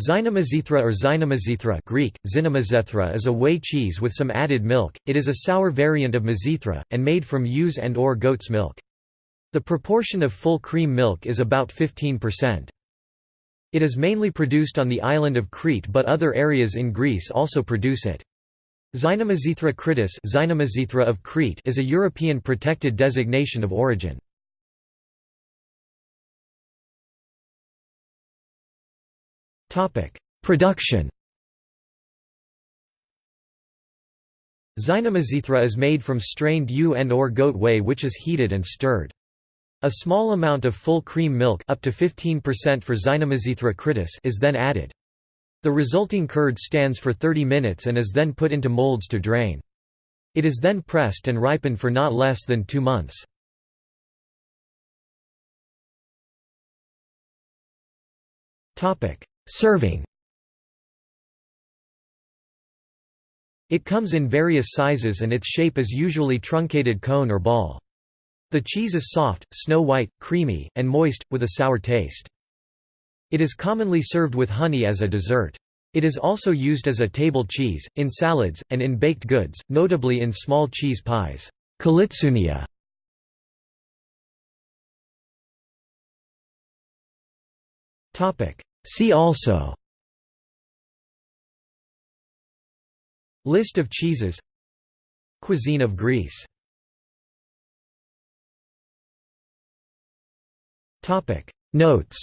Xynomizithra or Xynomizithra Greek, is a whey cheese with some added milk, it is a sour variant of mizithra, and made from ewe's and or goat's milk. The proportion of full cream milk is about 15%. It is mainly produced on the island of Crete but other areas in Greece also produce it. Xynomizithra kritis Xynomizithra of Crete is a European protected designation of origin. Production Xynomizithra is made from strained ewe and or goat whey which is heated and stirred. A small amount of full cream milk up to 15% for Xynomizithra kritis is then added. The resulting curd stands for 30 minutes and is then put into molds to drain. It is then pressed and ripened for not less than two months. Serving It comes in various sizes and its shape is usually truncated cone or ball. The cheese is soft, snow-white, creamy, and moist, with a sour taste. It is commonly served with honey as a dessert. It is also used as a table cheese, in salads, and in baked goods, notably in small cheese pies. Kalitsounia See also List of cheeses Cuisine of Greece Topic. Notes